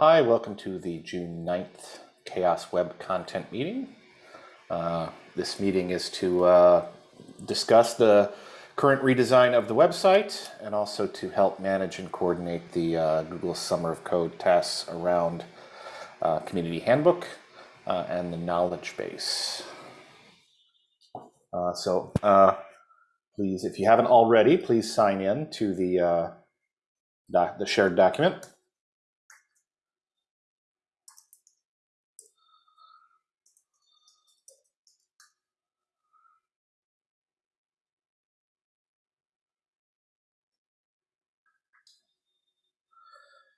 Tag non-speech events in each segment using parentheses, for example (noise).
Hi, welcome to the June 9th Chaos Web Content Meeting. Uh, this meeting is to uh, discuss the current redesign of the website and also to help manage and coordinate the uh, Google Summer of Code tasks around uh, Community Handbook uh, and the knowledge base. Uh, so please, if you haven't already, please sign in to the, the shared document.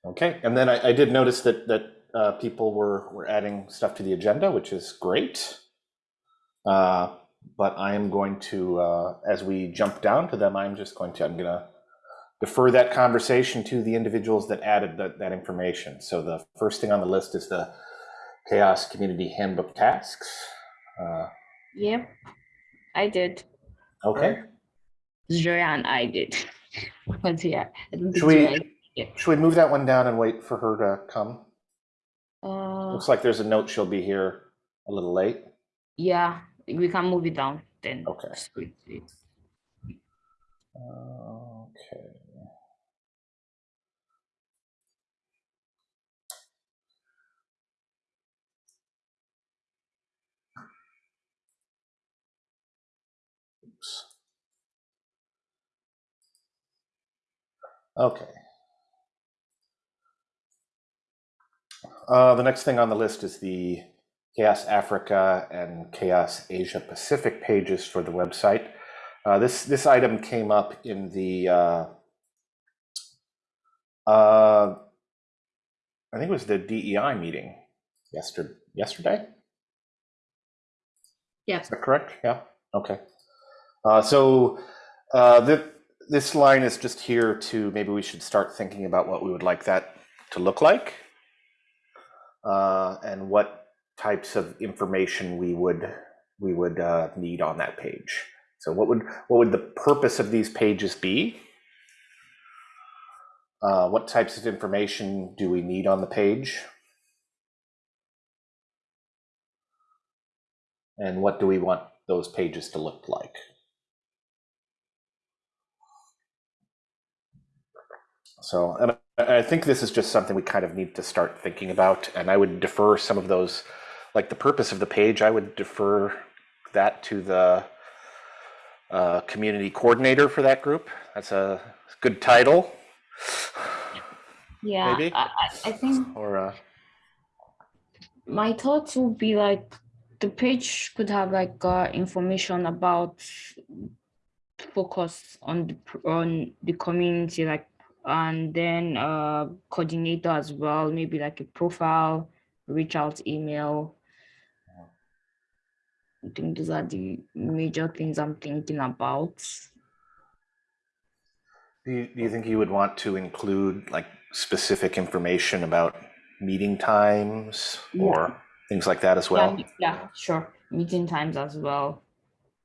Okay, and then I, I did notice that that uh, people were were adding stuff to the agenda, which is great. Uh, but I am going to, uh, as we jump down to them, I'm just going to I'm gonna defer that conversation to the individuals that added that, that information. So the first thing on the list is the Chaos Community Handbook tasks. Uh, Yep, I did. okay, and I did. (laughs) But yeah, Should we- Zoya- should we move that one down and wait for her to come? Uh, Looks like there's a note she'll be here a little late. yeah, we can move it down then. Okay. Okay. Oops. Okay. Uh, the next thing on the list is the Chaos Africa and Chaos Asia Pacific pages for the website. Uh, this this item came up in the uh, uh, I think it was the DEI meeting yesterday. Yesterday, Yeah. is that correct? Yeah. Okay. Uh, so uh, the, this line is just here to maybe we should start thinking about what we would like that to look like, uh, and what types of information we would we would uh, need on that page. So what would what would the purpose of these pages be? Uh, what types of information do we need on the page? And what do we want those pages to look like? So, and I I think this is just something we kind of need to start thinking about. And I would defer some of those, like the purpose of the page, I would defer that to the uh, community coordinator for that group. That's a good title. Yeah, Maybe? I, I- I think Or uh, my thoughts would be like the page could have like uh, information about focus on the on the community like and then uh coordinator as well maybe like a profile reach out email i think those are the major things i'm thinking about do you, do you think you would want to include like specific information about meeting times Yeah. or things like that as well? me- yeah sure meeting times as well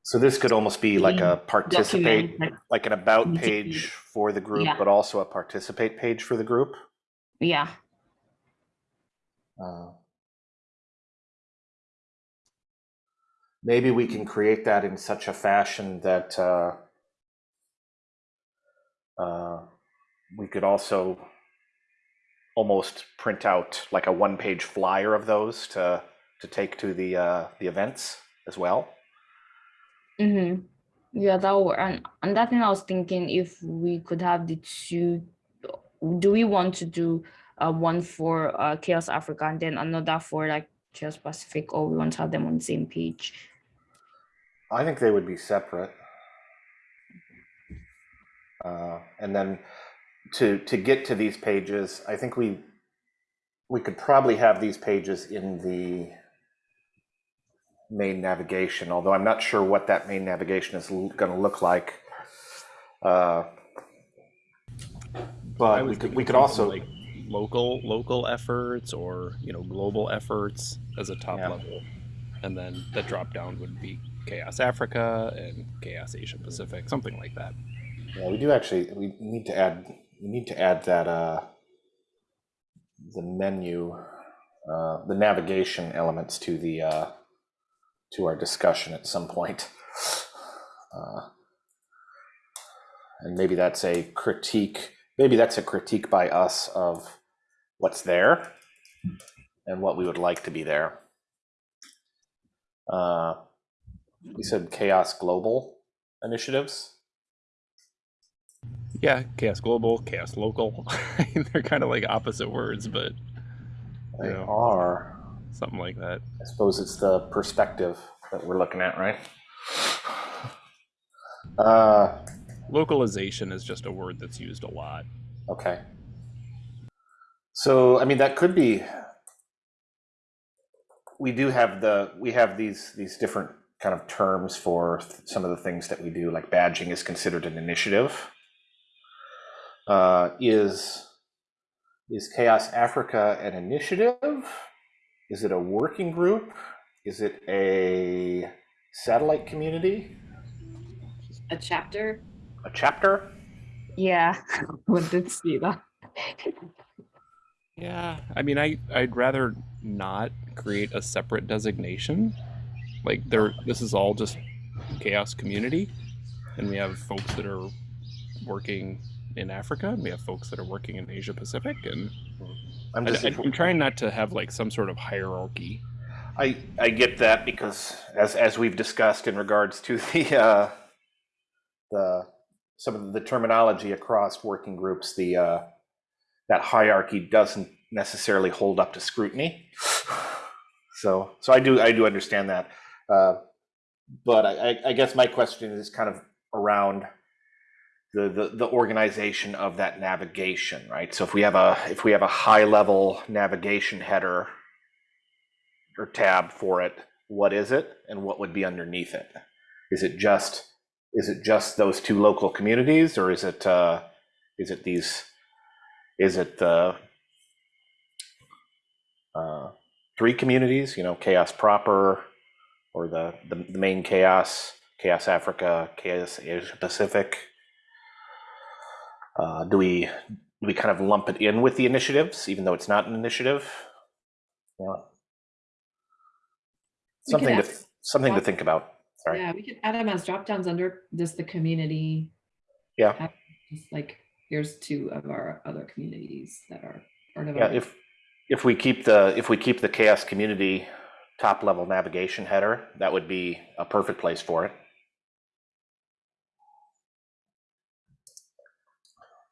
So this could almost be like a participate, document like, like an about page for the group, Yeah. but also a participate page for the group. yeah Uh, Maybe we can create that in such a fashion that uh, uh, we could also almost print out like a one-page flyer of those to to take to the uh, the events as well. Mm-hmm. Yeah, that would, and and that thing I was thinking if we could have the two, do we want to do uh, one for uh, Chaos Africa and then another for like Chaos Pacific, or we want to have them on the same page? I think they would be separate. Uh, and then to to get to these pages, I think we we could probably have these pages in the main navigation, although I'm not sure what that main navigation is going to look like. Uh, but we could we could also like local local efforts or you know global efforts as a top Yeah. level, and then the drop down would be Chaos Africa and Chaos Asia Pacific, something like that. yeah we do actually we need to add we need to add that uh, the menu, uh, the navigation elements to the, uh, to our discussion at some point. Uh, And maybe that's a critique, maybe that's a critique by us of what's there and what we would like to be there. Uh, You said chaos global initiatives? Yeah, chaos global, chaos local. (laughs) They're kind of like opposite words, but They Yeah. are. Something like that. I suppose it's the perspective that we're looking at, right? Uh, Localization is just a word that's used a lot. okay. So, I mean, that could be. We do have the, we have these, these different kind of terms for some of the things that we do, like badging is considered an initiative. Uh, is, is Chaos Africa an initiative? Is it a working group? Is it a satellite community? A chapter? A chapter? Yeah, (laughs) we did see that. Yeah, I mean, I I'd rather not create a separate designation. Like there, this is all just chaos community, and we have folks that are working in Africa, and we have folks that are working in Asia Pacific, and hmm. I'm just I, just, am trying not to have like some sort of hierarchy. I, I get that because as, as we've discussed in regards to the, uh, the, some of the terminology across working groups, the, uh, that hierarchy doesn't necessarily hold up to scrutiny. So, so I do, I do understand that. Uh, but I, I- I guess my question is kind of around the, the, organization of that navigation, right? So if we have a, if we have a high level navigation header or tab for it, what is it and what would be underneath it? Is it just, is it just those two local communities or is it, uh, is it these, is it the uh, three communities, you know, Chaos Proper or the, the, the main Chaos, Chaos Africa, Chaos Asia Pacific? Uh, do we, do we kind of lump it in with the initiatives, even though it's not an initiative? Yeah. Something to, add- something to think about. Sorry. Yeah, we could add them as drop downs under just the community. Yeah. Just like, here's two of our other communities that are part of Yeah, our. if, if we keep the, if we keep the chaos community top level navigation header, that would be a perfect place for it.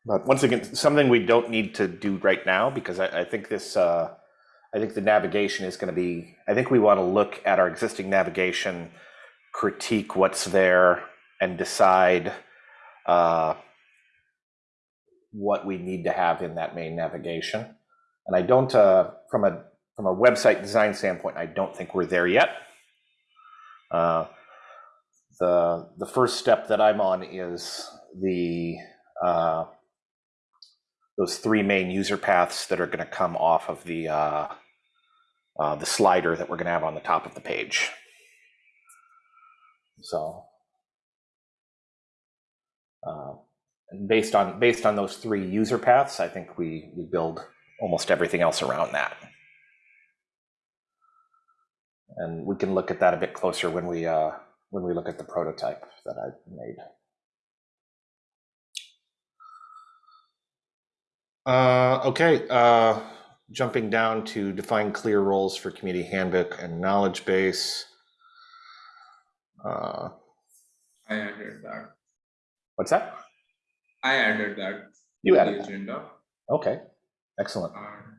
But once again, something we don't need to do right now, because I, I think this, uh, I think the navigation is gonna be, I think we want to look at our existing navigation, critique what's there and decide, uh, what we need to have in that main navigation. And I don't, uh, from a from a website design standpoint, I don't think we're there yet. Uh, the the first step that I'm on is the uh, those three main user paths that are going to come off of the uh, uh, the slider that we're going to have on the top of the page. So. Uh, and based on based on those three user paths, I think we we build almost everything else around that. And we can look at that a bit closer when we uh, when we look at the prototype that I made. Uh, okay, uh, jumping down to define clear roles for community handbook and knowledge base. Uh, I added that. what's that? I added that. You added the that. agenda. Okay, excellent. And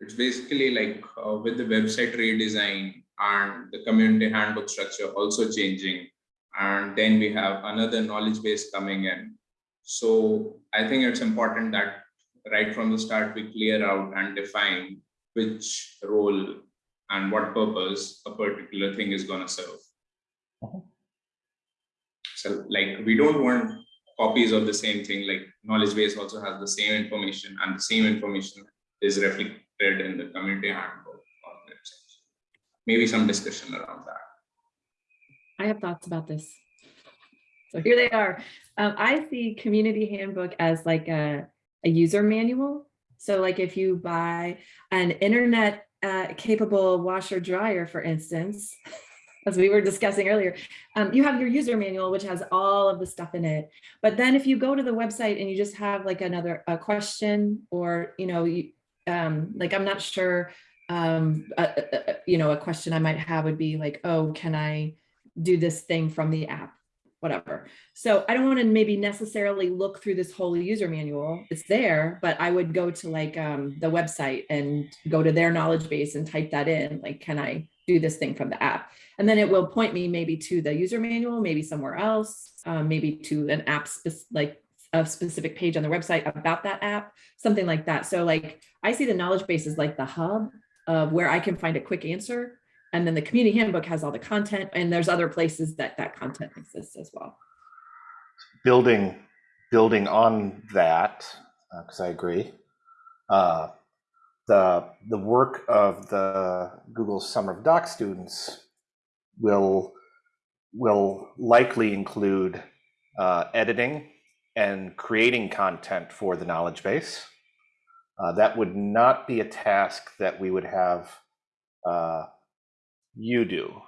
it's basically like uh, with the website redesign and the community handbook structure also changing. And then we have another knowledge base coming in. So I think it's important that right from the start, we clear out and define which role and what purpose a particular thing is gonna serve. Mhm. So like, we don't want copies of the same thing, like knowledge base also has the same information and the same information is reflected in the community handbook or website. Maybe some discussion around that. I have thoughts about this. So here they are. Um, I see community handbook as like a, a user manual So like if you buy an internet uh, capable washer dryer, for instance, (laughs) as we were discussing earlier, um, you have your user manual, which has all of the stuff in it. But then if you go to the website and you just have like another a question or, you know, you, um, like I'm not sure, um, uh, uh, uh, you know, a question I might have would be like, oh, can I do this thing from the app? Whatever. So I don't want to maybe necessarily look through this whole user manual. It's there, but I would go to like um, the website and go to their knowledge base and type that in. Like, can I do this thing from the app? And then it will point me maybe to the user manual, maybe somewhere else, um, maybe to an app like a specific page on the website about that app, something like that. So like I see the knowledge base as like the hub of where I can find a quick answer. And then the community handbook has all the content and there's other places that that content exists as well. building building on that because I agree. Uh, the the work of the Google Summer of Doc students will will likely include uh, editing and creating content for the knowledge base. Uh, that would not be a task that we would have uh, you do,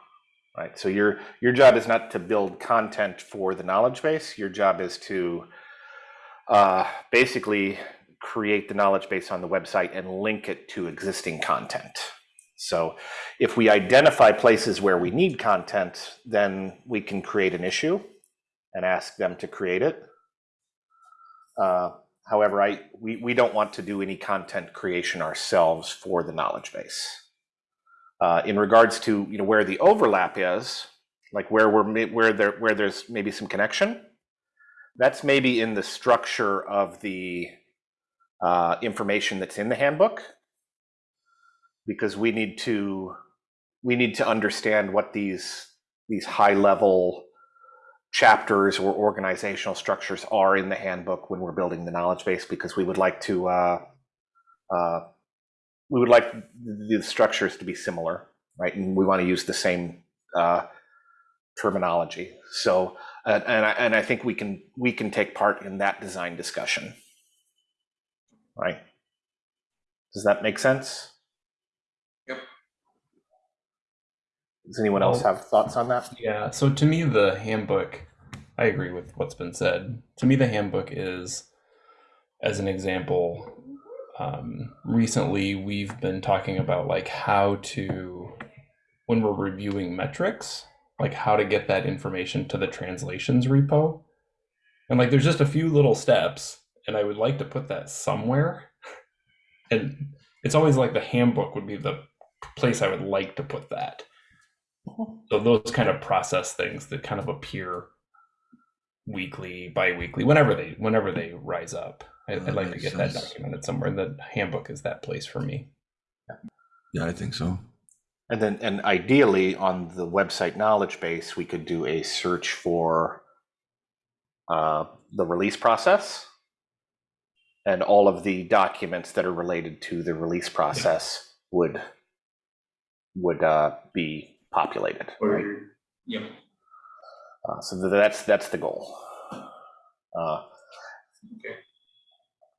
right? So your your job is not to build content for the knowledge base. Your job is to uh, basically create the knowledge base on the website and link it to existing content. So if we identify places where we need content, then we can create an issue and ask them to create it. Uh, however, I we, we don't want to do any content creation ourselves for the knowledge base. Uh, in regards to you know where the overlap is, like where we're where there where there's maybe some connection, that's maybe in the structure of the uh, information that's in the handbook, because we need to we need to understand what these these high level chapters or organizational structures are in the handbook when we're building the knowledge base, because we would like to uh, uh, we would like the structures to be similar, right? And we want to use the same uh, terminology. So, uh, and I, and I think we can we can take part in that design discussion, right? Does that make sense? Yep. Does anyone else have thoughts on that? Yeah, so to me, the handbook, I agree with what's been said. To me, the handbook is, as an example, um, recently we've been talking about like how to, when we're reviewing metrics, like how to get that information to the translations repo. And like there's just a few little steps, and I would like to put that somewhere. (laughs) And it's always like the handbook would be the place I would like to put that. So those kind of process things that kind of appear weekly, bi-weekly, whenever they whenever they rise up. I, I'd like to makes get that documented somewhere. The handbook is that place for me. Yeah, I think so. And then, and ideally on the website knowledge base, we could do a search for uh, the release process and all of the documents that are related to the release process would would uh, be populated. Right? Or, yeah. Uh, so that's that's the goal. Uh, Okay.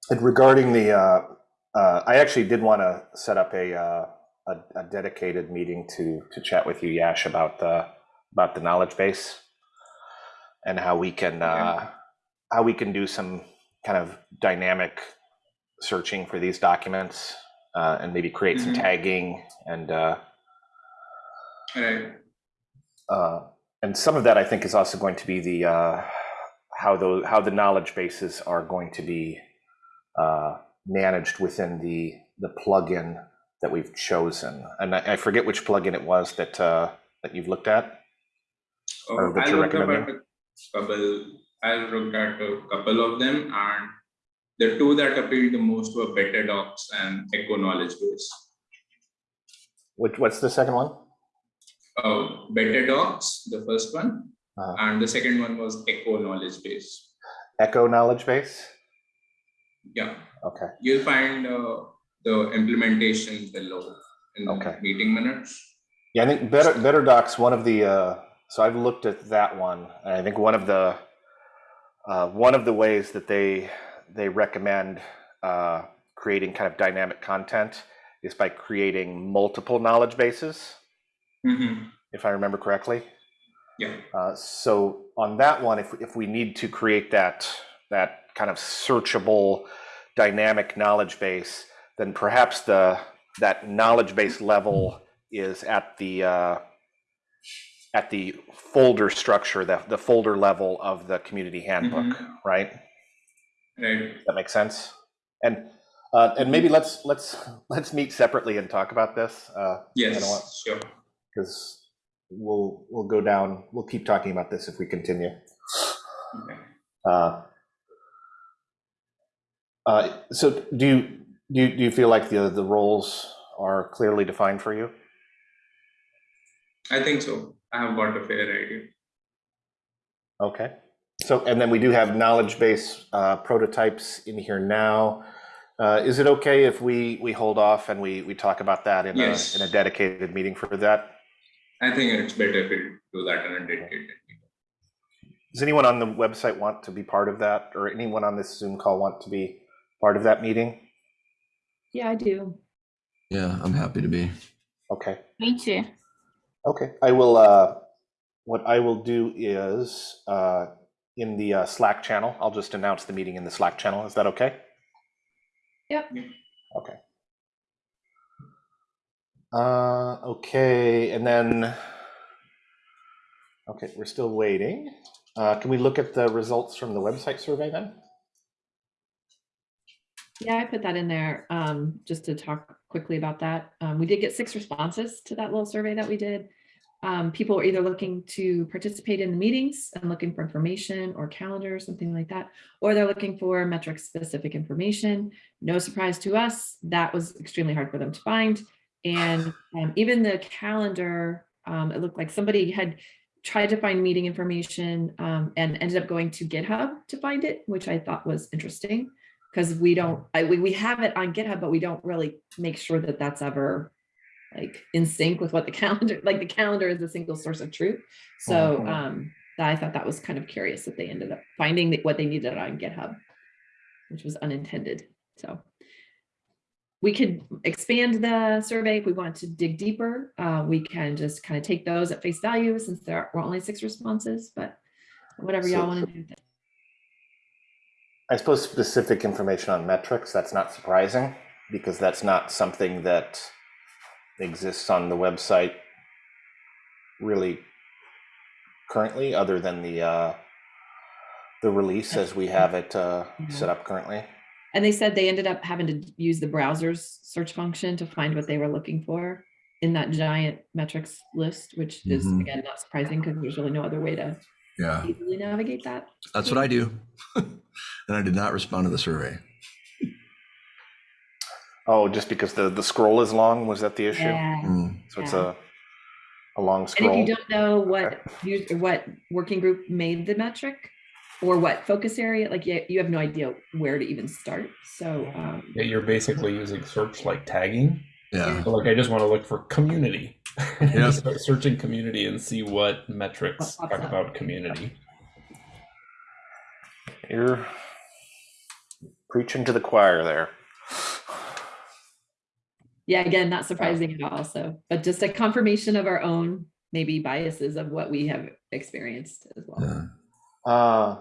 And regarding the, uh, uh, I actually did want to set up a, uh, a, a dedicated meeting to, to chat with you, Yash, about the, about the knowledge base and how we can, uh, how we can do some kind of dynamic searching for these documents uh, and maybe create some Mhm. tagging and, uh, Right. uh, and some of that I think is also going to be the uh, how those how the knowledge bases are going to be uh, managed within the the plugin that we've chosen. And I, I forget which plugin it was that uh, that you've looked at. Or Uh, that I you're looked at recommending? a couple, I looked at a couple of them and the two that appealed the most were BetterDocs and Echo Knowledge Base. Which what's the second one? Uh, BetterDocs, the first one, Uh, and the second one was Echo Knowledge Base. Echo knowledge base. Yeah, Okay. you'll find uh, the implementation below in the Okay. meeting minutes. Yeah, I think Better BetterDocs. One of the uh, so I've looked at that one. And I think one of the uh, one of the ways that they they recommend uh, creating kind of dynamic content is by creating multiple knowledge bases, Mhm. if I remember correctly. Yeah. Uh, so on that one, if, if we need to create that, that kind of searchable dynamic knowledge base, then perhaps the, that knowledge base level is at the, uh, at the folder structure, the, the folder level of the community handbook, right? Right. That makes sense? And, uh, and maybe let's, let's, let's meet separately and talk about this. Uh, you know what? Yes. Sure. because we'll we'll go down. We'll keep talking about this if we continue. Okay. Uh, uh, so do you do you, do you feel like the the roles are clearly defined for you? I think so. I have got a fair idea. Okay. So and then we do have knowledge base uh, prototypes in here now. Uh, is it okay if we we hold off and we we talk about that in Yes. a in a dedicated meeting for that? I think it's better if we do that in a dedicated. Meeting. Does anyone on the website want to be part of that, or anyone on this Zoom call want to be part of that meeting? Yeah, I do. Yeah, I'm happy to be. Okay. Me too. Okay, I will, uh, what I will do is, uh, in the uh, Slack channel, I'll just announce the meeting in the Slack channel. Is that okay? Yep. Okay. Uh, okay, and then, okay, we're still waiting. Uh, can we look at the results from the website survey then? Yeah, I put that in there um, just to talk quickly about that. Um, we did get six responses to that little survey that we did. Um, people were either looking to participate in the meetings and looking for information or calendar, or something like that, or they're looking for metric specific information. No surprise to us, that was extremely hard for them to find. And um, even the calendar, um, it looked like somebody had tried to find meeting information um, and ended up going to GitHub to find it, which I thought was interesting because we don't, I, we, we have it on GitHub, but we don't really make sure that that's ever like in sync with what the (laughs) calendar, like the calendar is a single source of truth. So Mhm. um, I thought that was kind of curious that they ended up finding what they needed on GitHub, which was unintended. So we could expand the survey if we want to dig deeper. Uh, we can just kind of take those at face value since there were only six responses, but whatever y'all So- want to do. With it. I suppose specific information on metrics, that's not surprising because that's not something that exists on the website really currently, other than the, uh, the release as we have it, uh, set up currently. And they said they ended up having to use the browser's search function to find what they were looking for in that giant metrics list, which is Mhm. again, not surprising because there's really no other way to Yeah, easily navigate that. that's what I do. (laughs) And I did not respond to the survey. Oh, just because the, the scroll is long, was that the issue? Yeah. Mm, So it's Yeah. a, a long scroll. And if you don't know what, us- what working group made the metric or what focus area, like you, you have no idea where to even start. So, um, Yeah, you're basically using search like tagging. Yeah, So like I just want to look for community. (laughs) Yep. Just start searching community and see what metrics talk up. about community. You're preaching to the choir there. yeah, again, not surprising at all. So, but just a confirmation of our own maybe biases of what we have experienced as well. yeah. Uh,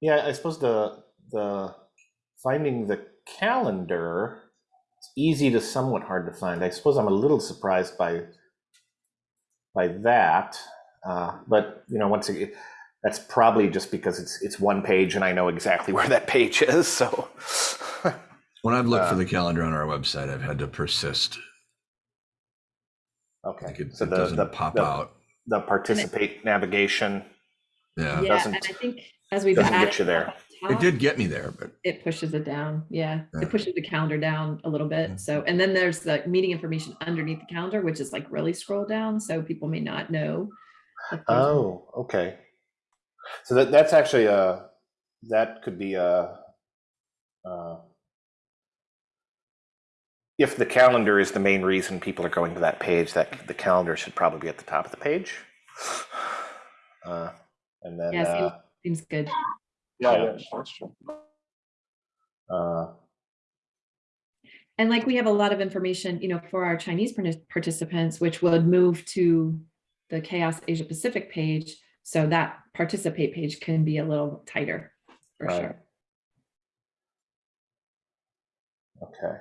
yeah, I suppose the the finding the calendar it's easy to somewhat hard to find. I suppose I'm a little surprised by by that, uh, but you know, once again, that's probably just because it's it's one page and I know exactly (laughs) where that page is. So, When I've looked for Uh, the calendar on our website, I've had to persist. okay, Like it, so it the doesn't the, pop the, out. the participate navigation. Yeah, Yeah, doesn't- and I think as we've doesn't get you there. up it did get me there, but It pushes it down. Yeah, Yeah. it pushes the calendar down a little Yeah. bit. So, and then there's the meeting information underneath the calendar, which is like really scroll down. So people may not know. Oh, okay. So that that's actually a that could be a uh, if the calendar is the main reason people are going to that page, that the calendar should probably be at the top of the page. (sighs) Uh, and then Yeah, seems- uh, Seems good. yeah, that's true. Uh, And like we have a lot of information, you know, for our Chinese participants, which would move to the Chaos Asia Pacific page. So that participate page can be a little tighter for Right. sure. Okay.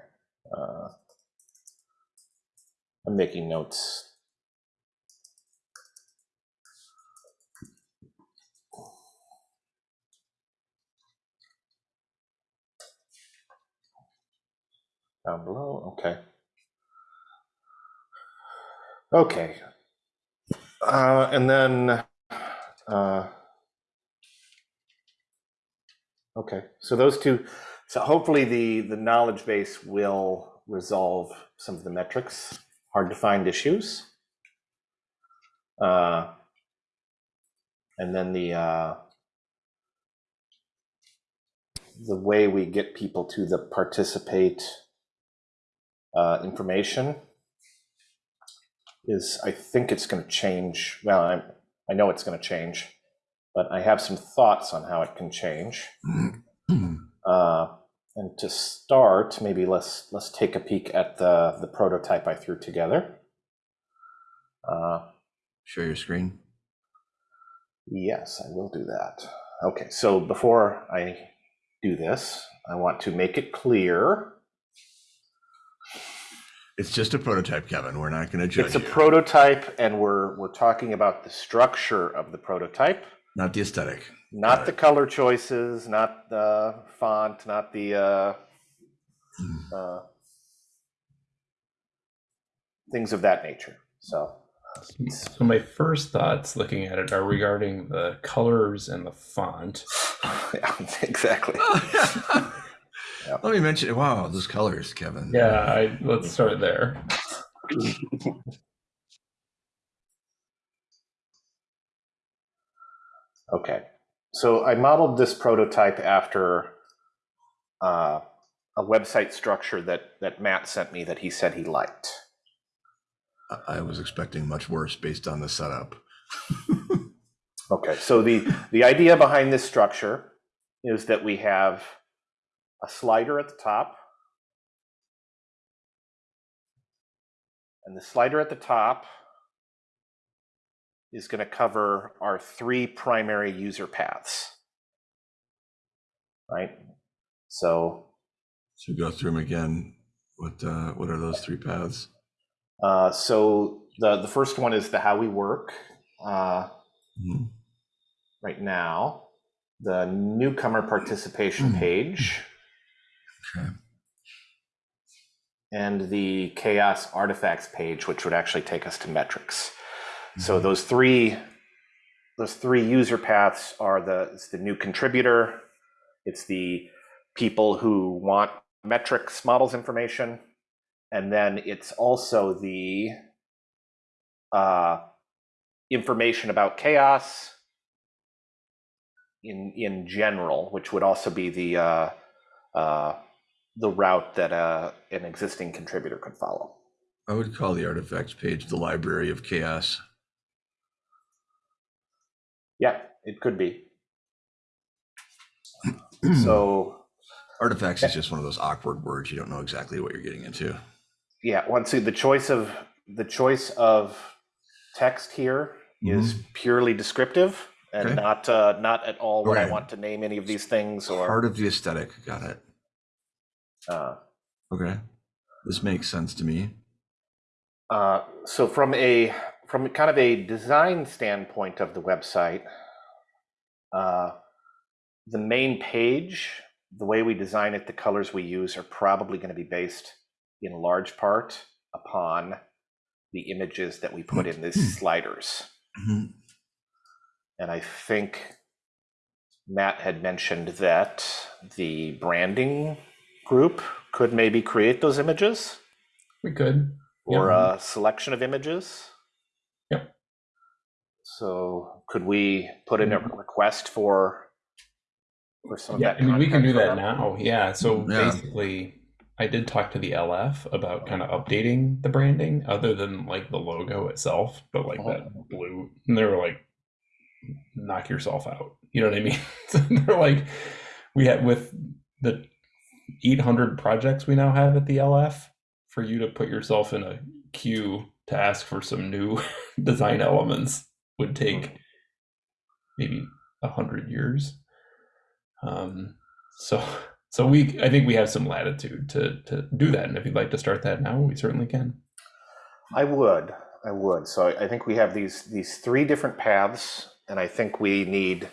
Uh, I'm making notes. Down below, okay. Okay. Uh, and then, uh, okay, so those two, so hopefully the, the knowledge base will resolve some of the metrics, hard to find issues. Uh, and then the, uh, the way we get people to the participate uh, information is, I think it's going to change. Well, I, I know it's going to change, but I have some thoughts on how it can change. (clears throat) Uh, and to start, maybe let's let's take a peek at the the prototype I threw together. Uh, Share your screen. yes, I will do that. Okay, so before I do this, I want to make it clear It's just a prototype, Kevin. We're not going to judge it's a you. prototype, and we're we're talking about the structure of the prototype, not the aesthetic. not Got the color choices, not the font, not the uh, Hmm. uh, things of that nature. So. So my first thoughts looking at it are regarding the colors and the font. (laughs) Yeah, exactly. (laughs) Let me mention. Wow, those colors, Kevin. Yeah, I, let's start there. Okay, so I modeled this prototype after uh, a website structure that that Matt sent me that he said he liked. I- I was expecting much worse based on the setup. (laughs) Okay, so the the idea behind this structure is that we have a slider at the top, and the slider at the top is going to cover our three primary user paths. Right? So So go through them again. What uh, what are those three paths? Uh, so the the first one is the how we work uh, Mhm. right now. The newcomer participation Hmm. page Okay. and the chaos artifacts page, which would actually take us to metrics. So Mhm. those three those three user paths are the it's the new contributor, it's the people who want metrics models information, and then it's also the uh, information about chaos in in general, which would also be the uh, uh, the route that uh, an existing contributor could follow. I would call the artifacts page the library of chaos. Yeah, it could be. (clears throat) So artifacts is just one of those awkward words. You don't know exactly what you're getting into. yeah, once the choice of the choice of text here is purely descriptive and Okay. not uh, not at all what I want to name any of these things or Part of the aesthetic. Got it. Uh, Okay. This makes sense to me. Uh, so from a from kind of a design standpoint of the website, uh, the main page, the way we design it, the colors we use are probably going to be based in large part upon the images that we put in these sliders. Mhm. And I think Matt had mentioned that the branding group could maybe create those images We could. or Yeah. a selection of images. Yep. So could we put in a Mhm. request for for some Yeah, of I mean, we can do that them? now. Yeah. So Yeah. basically, I did talk to the LF about kind of updating the branding other than like the logo itself, but like that Uh-huh. blue. And they were like, knock yourself out. You know what I mean? so (laughs) they're like, we had with the 800 projects we now have at the LF for you to put yourself in a queue to ask for some new (laughs) design elements would take maybe a hundred years. Um, so, so we, I think we have some latitude to to do that, and if you'd like to start that now, we certainly can. I would, I would. So I, I think we have these these three different paths, and I think we need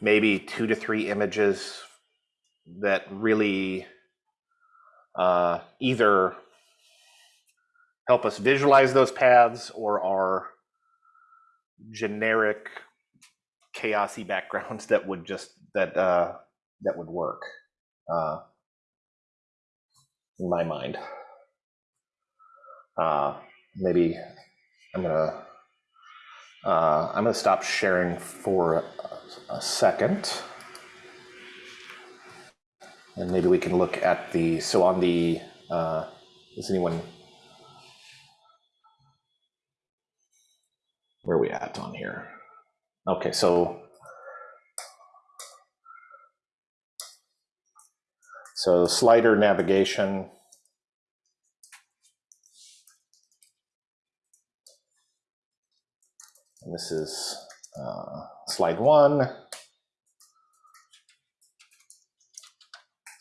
maybe two to three images that really uh, either help us visualize those paths or are generic chaosy backgrounds that would just that uh, that would work uh, in my mind. Uh, maybe I'm gonna uh, I'm gonna stop sharing for a, a second, and maybe we can look at the so on the uh, is anyone where are we at on here? Okay, so so slider navigation. And this is uh, slide one,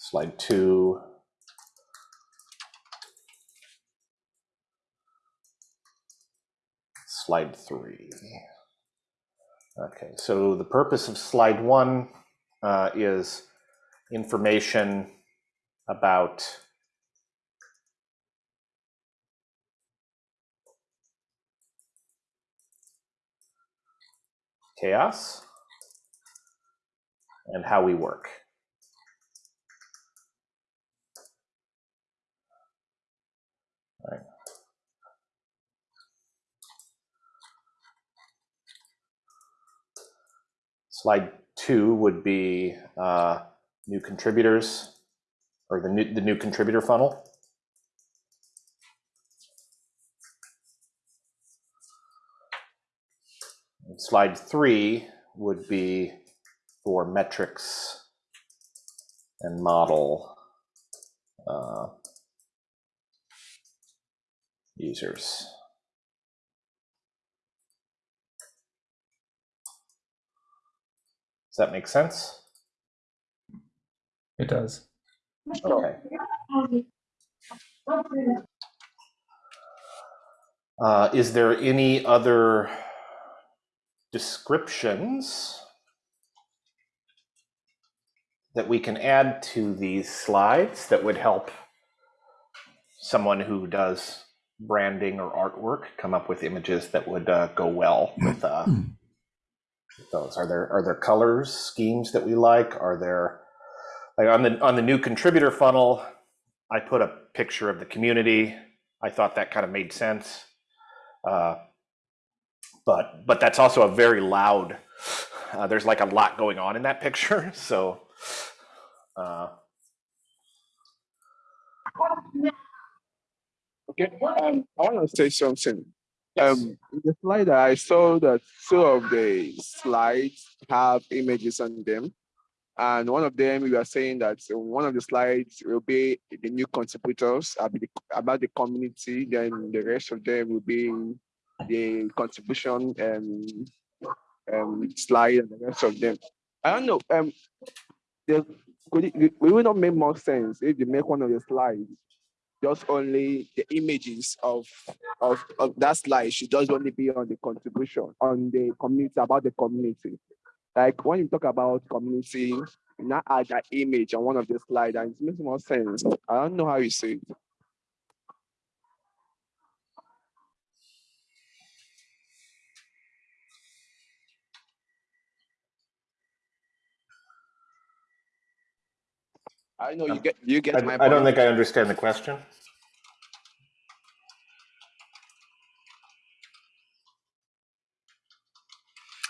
slide two, slide three. Okay, so the purpose of slide one uh, is information about chaos and how we work. Slide two would be uh, new contributors or the new, the new contributor funnel. And slide three would be for metrics and model uh, users. Does that make sense? It does. Okay. Uh, is there any other descriptions that we can add to these slides that would help someone who does branding or artwork come up with images that would uh, go well with, uh, with those? Are there are there colors schemes that we like? Are there like on the on the new contributor funnel? I put a picture of the community. I thought that kind of made sense. Uh, but but that's also a very loud. Uh, there's like a lot going on in that picture, (laughs) so. Uh, Okay, um, I want to say something. Um, in the slide, I saw that two of the slides have images on them. And one of them, we are saying that one of the slides will be the new contributors about the, community, then the rest of them will be the contribution um, um, slide and the rest of them. I don't know. Um, could it, it will not make more sense if you make one of the slides just only the images of, of, of that slide should just only be on the contribution, on the community, about the community. Like when you talk about community, not add that image on one of the slides, and it makes more sense. I don't know how you say it. I know you um, get you get my I, point. I don't think I understand the question.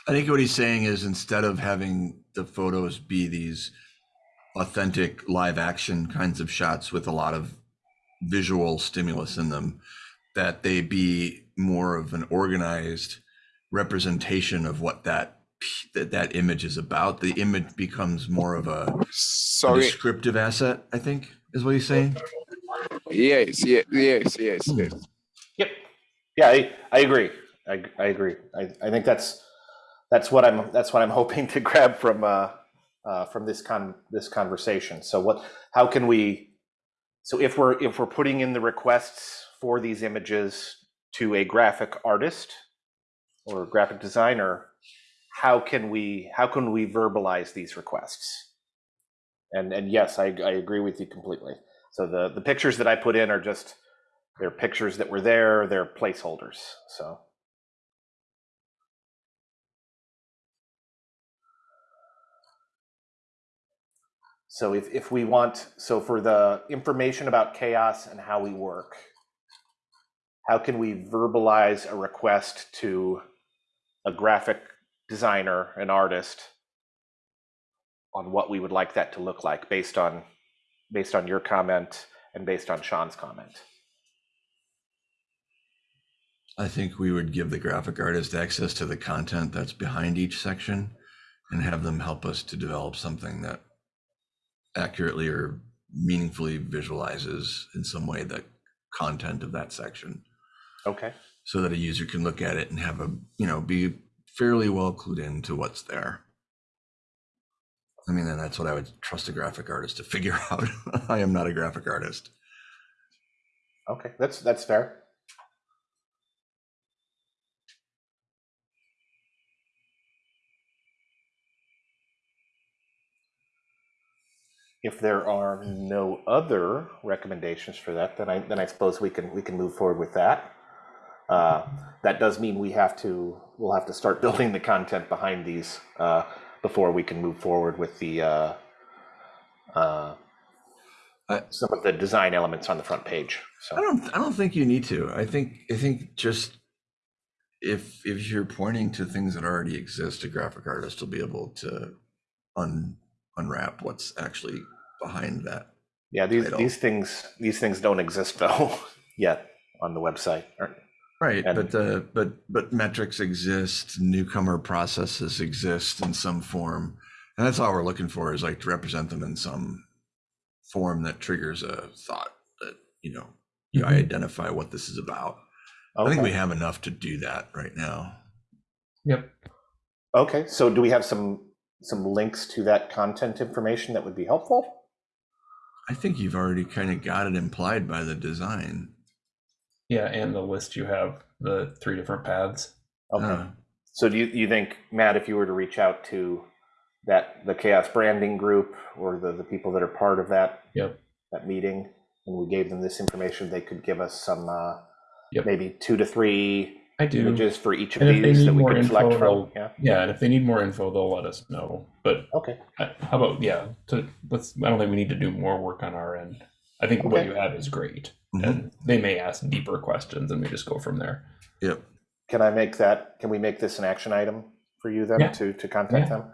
I think what he's saying is instead of having the photos be these authentic live action kinds of shots with a lot of visual stimulus in them, that they be more of an organized representation of what that p- that that image is about. The image becomes more of a, a descriptive asset. I think is what he's saying. Yes, yes, yes, yes, Hmm. yes. Yep. Yeah, I, I agree. I, I agree. I, I think that's, that's what I'm, that's what I'm (laughs) hoping to grab from, uh, uh, from this con, this conversation. So what, how can we, so if we're, if we're putting in the requests for these images to a graphic artist or graphic designer, how can we, how can we verbalize these requests? And, and yes, I, I agree with you completely. So the, the pictures that I put in are just, they're pictures that were there, they're placeholders, so. So if, if we want, so for the information about CHAOSS and how we work, how can we verbalize a request to a graphic designer, an artist, on what we would like that to look like based on, based on your comment and based on Sean's comment? I think we would give the graphic artist access to the content that's behind each section and have them help us to develop something that accurately or meaningfully visualizes in some way the content of that section Okay. so that a user can look at it and have a, you know, be fairly well clued into what's there. I mean, and that's what I would trust a graphic artist to figure (laughs) out. I am not a graphic artist. Okay, that's, that's fair. If there are no other recommendations for that, then I, then I suppose we can, we can move forward with that. Uh, That does mean we have to, we'll have to start (laughs) building the content behind these uh, before we can move forward with the uh, uh, some of the design elements on the front page, so. I don't I don't think you need to. I think I think just if if you're pointing to things that already exist, a graphic artist will be able to un unwrap what's actually behind that. Yeah, these, title. these things, these things don't exist (laughs) though, yet on the website. or- Right, And- but uh, but but metrics exist, newcomer processes exist in some form, and that's all we're looking for is like to represent them in some form that triggers a thought that you know you Mhm. identify what this is about. I think we have enough to do that right now. Yep. Okay, so do we have some, some links to that content information that would be helpful? I think you've already kind of got it implied by the design. Yeah, and the list you have the three different paths. Okay, Uh, so do you, you think, Matt, if you were to reach out to that, the CHAOSS Branding Group or the, the people that are part of that? Yep. That meeting, and we gave them this information, they could give us some, uh, Yep. maybe two to three I do. images for each of And these that we more could select from, yeah? Yeah, and if they need more info, they'll let us know. But Okay, how about yeah? To let's. I don't think we need to do more work on our end. I think what you have is great, mhm. and they may ask deeper questions, and we just go from there. Yep. can I make that, can we make this an action item for you then Yeah. to, to contact Yeah. them?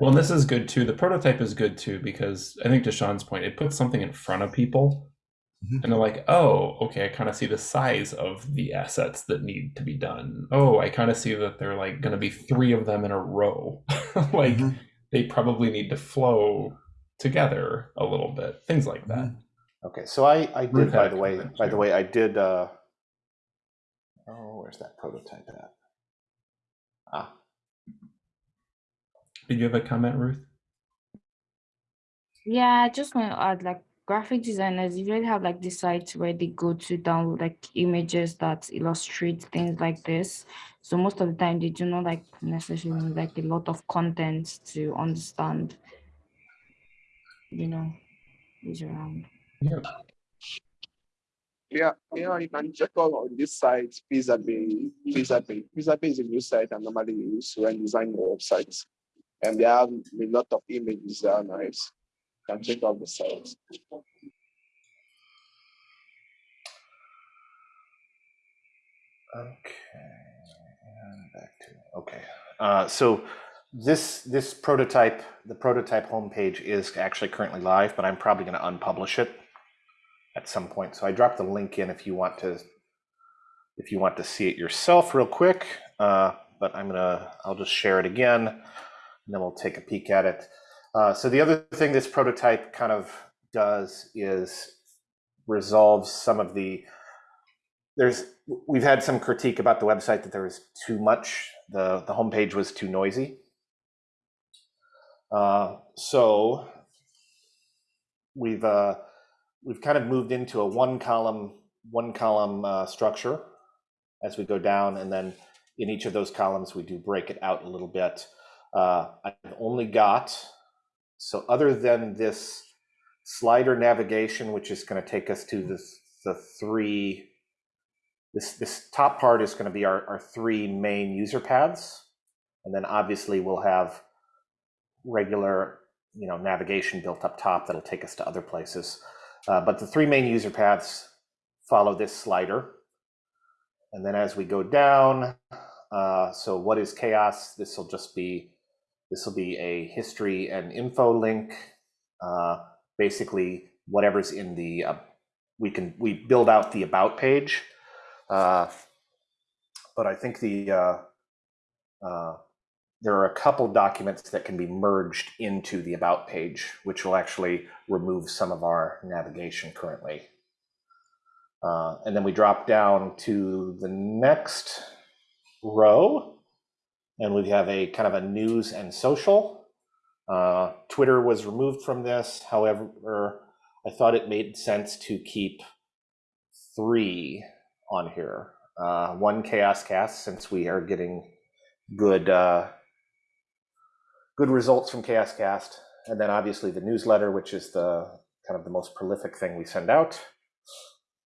Well, and this is good too. The prototype is good too because I think to Sean's point, it puts something in front of people, Mhm. and they're like, "Oh, okay, I kind of see the size of the assets that need to be done. Oh, I kind of see that they're like going to be three of them in a row. (laughs) like Mhm. they probably need to flow together a little bit. Things like that. Okay, so I, I did, by the way, by the way, I did, uh, oh, where's that prototype at? Ah, Did you have a comment, Ruth? Yeah, I just want to add like graphic designers usually have like the sites where they go to download like images that illustrate things like this. So most of the time they do not like necessarily like a lot of content to understand, you know, is around. Yeah. Yeah, yeah, you can check out on this site, Pixabay, Pixabay. Pixabay is a new site I normally use when designing websites. And they have a lot of images that are nice. You can check out the site. okay, and back to, okay. Uh, so this, this prototype, the prototype homepage is actually currently live, but I'm probably gonna unpublish it at some point. So I dropped the link in if you want to, if you want to see it yourself real quick. Uh, but I'm gonna, I'll just share it again, and then we'll take a peek at it. Uh, so the other thing this prototype kind of does is resolves some of the, there's, we've had some critique about the website that there was too much, the, the homepage was too noisy. Uh, so we've, uh, we've kind of moved into a one column, one column uh, structure as we go down. And then in each of those columns, we do break it out a little bit. Uh, I've only got, so other than this slider navigation, which is going to take us to this, the three, this, this top part is going to be our, our three main user paths. And then obviously we'll have regular, you know, navigation built up top that'll take us to other places. Uh, but the three main user paths follow this slider. And then as we go down, uh, so what is CHAOSS? This will just be, this will be a history and info link. Uh, basically, whatever's in the, uh, we can, we build out the about page. Uh, but I think the, uh, there are a couple documents that can be merged into the about page, which will actually remove some of our navigation currently. Uh, and then we drop down to the next row, and we have a kind of a news and social. Uh, Twitter was removed from this. However, I thought it made sense to keep three on here. Uh, one CHAOSScast, since we are getting good uh, good results from CHAOSScast, and then obviously the newsletter, which is the kind of the most prolific thing we send out,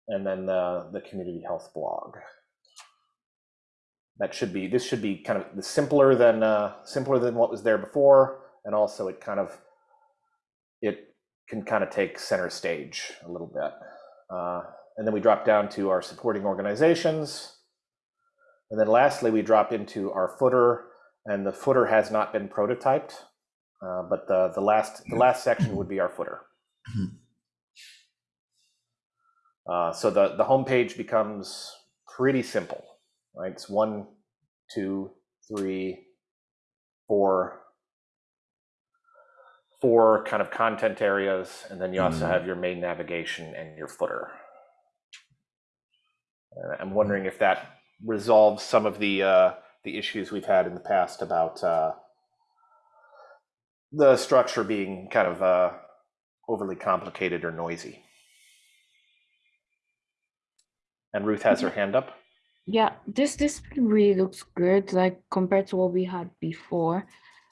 and then the, the community health blog. That should be this should be kind of simpler than uh, simpler than what was there before, and also it kind of it can kind of take center stage a little bit. Uh, and then we drop down to our supporting organizations. And then lastly, we drop into our footer and the footer has not been prototyped, uh, but the, the last the last section would be our footer. Uh, so the, the homepage becomes pretty simple, right? It's one, two, three, four, four kind of content areas, and then you also Mm. have your main navigation and your footer. Uh, I'm wondering if that resolves some of the uh, the issues we've had in the past about uh, the structure being kind of uh, overly complicated or noisy. And Ruth has her hand up. Yeah, this this really looks good, like compared to what we had before.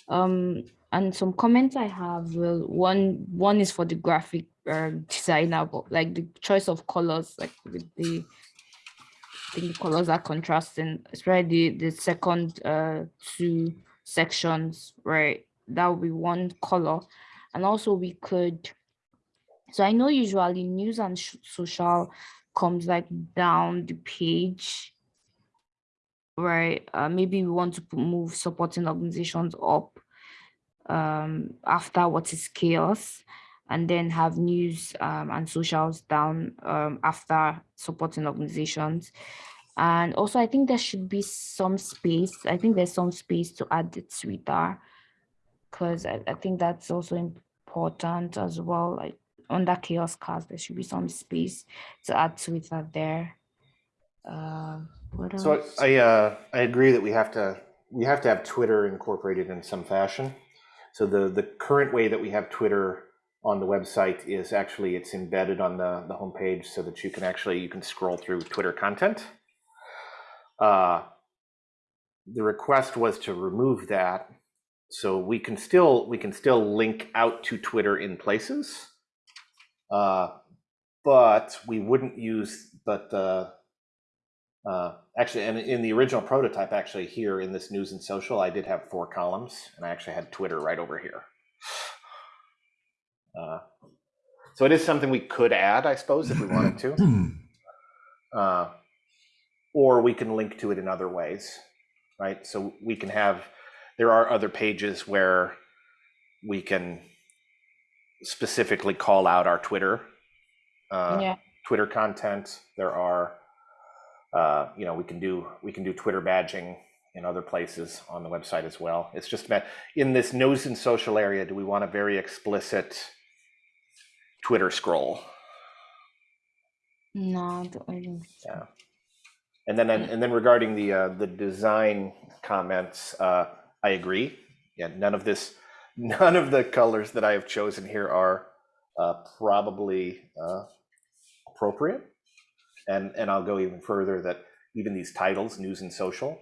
Um, and some comments I have, well, one one is for the graphic uh, designer, but like the choice of colors, like with the the colors are contrasting, especially the, the second uh two sections, right? That would be one color. And also we could, so I know usually news and social comes like down the page, right? Uh, maybe we want to move supporting organizations up um, after what is CHAOSS and then have news um, and socials down um, after supporting organizations. And also, I think there should be some space. I think there's some space to add the Twitter because I, I think that's also important as well. Like under CHAOSScast, there should be some space to add Twitter there. Uh, So else? I uh, I agree that we have to we have to have Twitter incorporated in some fashion. So the the current way that we have Twitter on the website is actually it's embedded on the the homepage so that you can actually you can scroll through Twitter content. Uh, the request was to remove that, so we can still we can still link out to Twitter in places, uh, but we wouldn't use but the uh, actually, and in the original prototype, actually here in this news and social, I did have four columns, and I actually had Twitter right over here. Uh, so it is something we could add, I suppose, if we wanted to, (clears throat) uh, or we can link to it in other ways, right? So we can have. There are other pages where we can specifically call out our Twitter. Uh, yeah. Twitter content. There are, uh, you know, we can do we can do Twitter badging in other places on the website as well. It's just about in this news and social area, do we want a very explicit Twitter scroll? No, I don't- I think so. Yeah. And then, and then regarding the, uh, the design comments, uh, I agree. Yeah, none of this, (laughs) none of the colors that I have chosen here are, uh, probably, uh, appropriate. And, and I'll go even further that even these titles, news and social,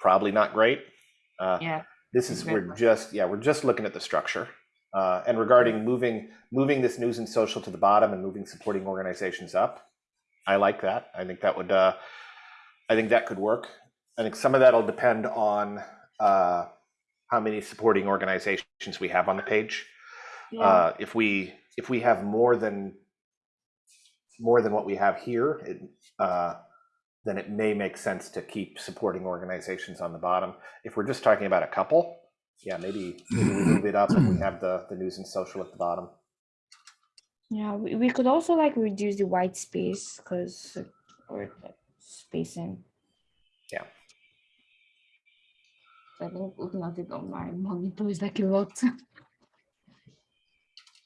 probably not great. Uh, Yeah, this is, we're just, yeah, we're just looking at the structure. Uh, and regarding moving, moving this news and social to the bottom and moving supporting organizations up, I like that. I think that would, uh, I think that could work. I think some of that'll depend on, uh, how many supporting organizations we have on the page. yeah, Uh, if we, if we have more than, more than what we have here, it, uh, then it may make sense to keep supporting organizations on the bottom. If we're just talking about a couple, yeah, maybe, maybe (clears throat) we move it up and we have the, the news and social at the bottom. yeah. We, we could also like reduce the white space because or like spacing. Yeah. I think looking at it on my monitor is like a lot.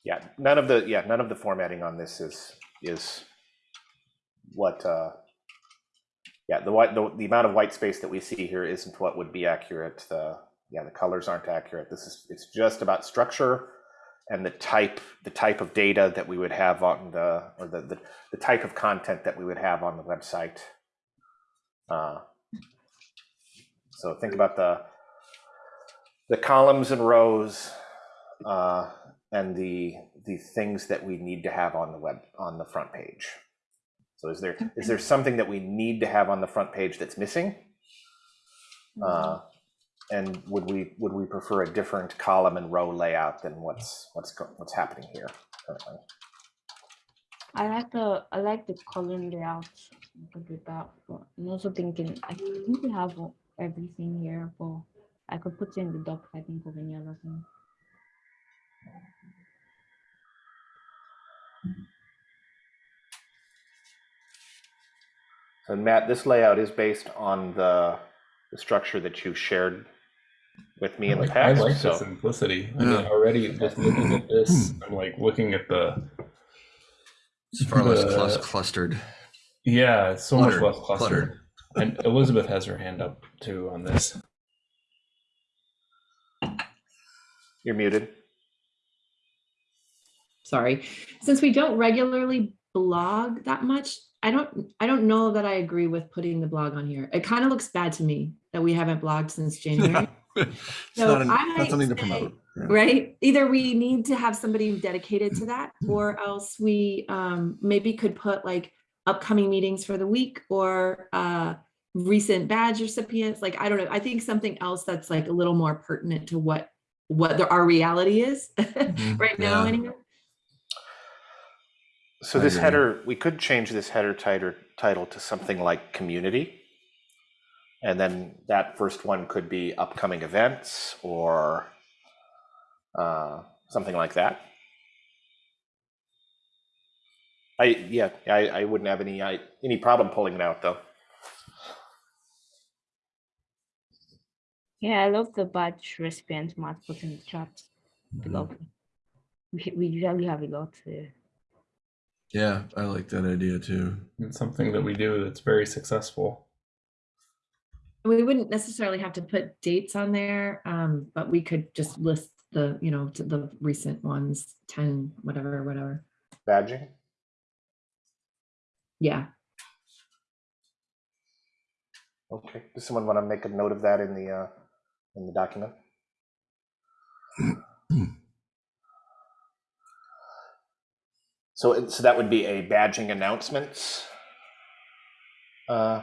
Yeah, none of the, yeah, none of the formatting on this is, is what, uh, yeah, the white, the, the amount of white space that we see here isn't what would be accurate. The, yeah, the colors aren't accurate. This is, it's just about structure and the type, the type of data that we would have on the, or the, the, the type of content that we would have on the website. Uh, So think about the, the columns and rows, uh, and the the things that we need to have on the web on the front page. So is there is there something that we need to have on the front page that's missing? Uh, and would we would we prefer a different column and row layout than what's what's what's happening here currently? I like the I like the column layout. I could do that. But I'm also thinking I think we have everything here, but I could put in the doc if I think of any other thing. And Matt, this layout is based on the the structure that you shared with me I in the like, I like so the simplicity. I mean, already just looking at this, hmm. I'm like looking at the It's far less clus- clustered. yeah, it's so Cluttered, much less clustered. cluttered. And Elizabeth has her hand up too on this. you're muted. sorry since we don't regularly blog that much i don't i don't know that i agree with putting the blog on here it kind of looks bad to me that we haven't blogged since january (laughs) It's So not, an- I not might something to promote. yeah. right either we need to have somebody dedicated to that or else we um, maybe could put like upcoming meetings for the week or uh, recent badge recipients like i don't know i think something else that's like a little more pertinent to what what the, our reality is (laughs) right now anyway So this header, we could change this header title title to something like community. And then that first one could be upcoming events or uh, something like that. I, yeah, I, I wouldn't have any, I, any problem pulling it out though. Yeah, I love the badge recipient Matt put in the chat. Below. We, we usually have a lot there. Yeah, I like that idea too. It's something that we do that's very successful. We wouldn't necessarily have to put dates on there um, but we could just list the you know t- the recent ones 10 whatever whatever Badging. yeah Okay. Does someone want to make a note of that in the, uh, in the document? So, so that would be a badging announcements. Uh,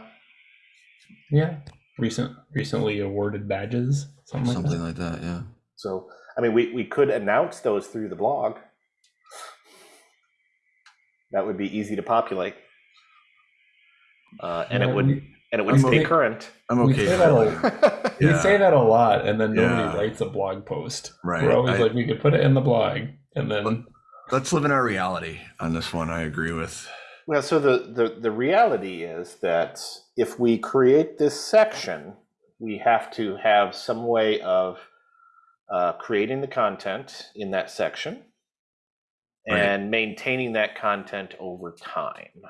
Yeah. Recent recently awarded badges. Something like that. like that, yeah. so, I mean, we, we could announce those through the blog. That would be easy to populate. Uh, and it would, we- and it would I'm stay okay. current. I'm We okay. say with that that. We say that a lot, and then nobody Yeah. writes a blog post. Right. We're always I- like, we could put it in the blog, and then Let's live in our reality on this one. I agree with. Well, so the, the, the reality is that if we create this section we have to have some way of uh, creating the content in that section Right. and maintaining that content over time.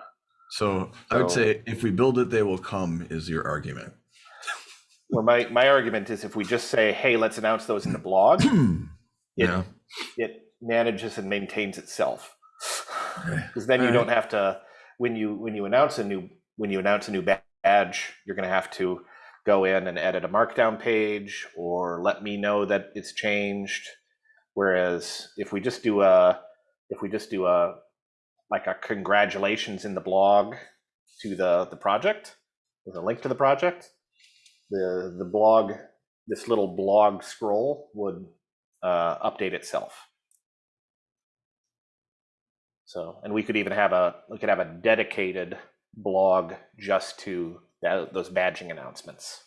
So I would say if we build it, they will come is your argument. Well, my, my argument is if we just say, hey, let's announce those in the blog, (clears throat) Yeah. it manages and maintains itself. Because then you All don't have to, when you, when you announce a new, when you announce a new badge, you're gonna have to go in and edit a markdown page or let me know that it's changed. Whereas if we just do a, if we just do a, like a congratulations in the blog to the, the project, with a link to the project, the, the blog, this little blog scroll would uh, update itself. So, and we could even have a, we could have a dedicated blog just to that, those badging announcements.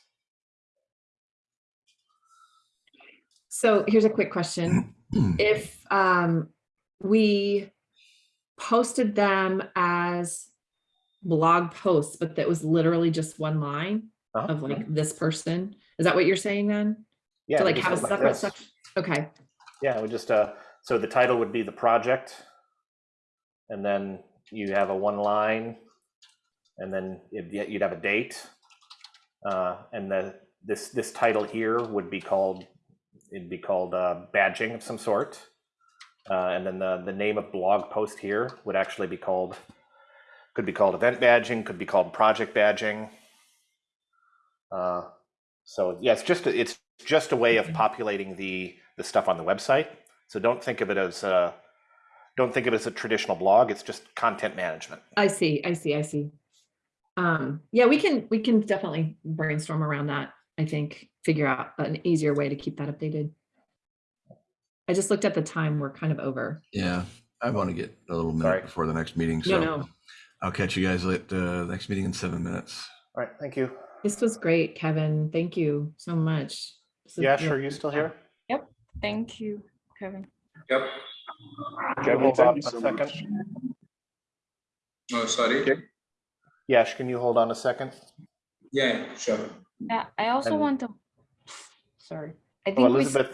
So here's a quick question. (clears throat) If um, we posted them as blog posts, but that was literally just one line Uh-huh. of like this person, is that what you're saying then? Yeah, To like just have a go like separate section? Okay, Yeah, we just, uh, so the title would be the project. And then you have a one line. And then you'd you'd have a date. Uh, and the, this, this title here would be called, it'd be called, uh, badging of some sort. Uh, and then the, the name of blog post here would actually be called, could be called event badging, could be called project badging. Uh, so yeah, it's just, a- it's just a way of populating the, the stuff on the website. So don't think of it as a, don't think of it as a traditional blog. It's just content management. I see, I see, I see. Um, yeah, we can, we can definitely brainstorm around that, I think, figure out an easier way to keep that updated. I just looked at the time, we're kind of over. Yeah. I want to get a little Sorry. minute before the next meeting. No, So no, I'll catch you guys at the next meeting in seven minutes. All right, thank you. this was great, Kevin. Thank you so much. This Yeah, real sure. You still here? Yep. Thank you, Kevin. Yep. Kevin, Hold thank on a so second. much. Oh, sorry. Okay. Yash, can you hold on a second? Yeah, sure. Yeah, I also And- want to, sorry. I Oh, think we Elizabeth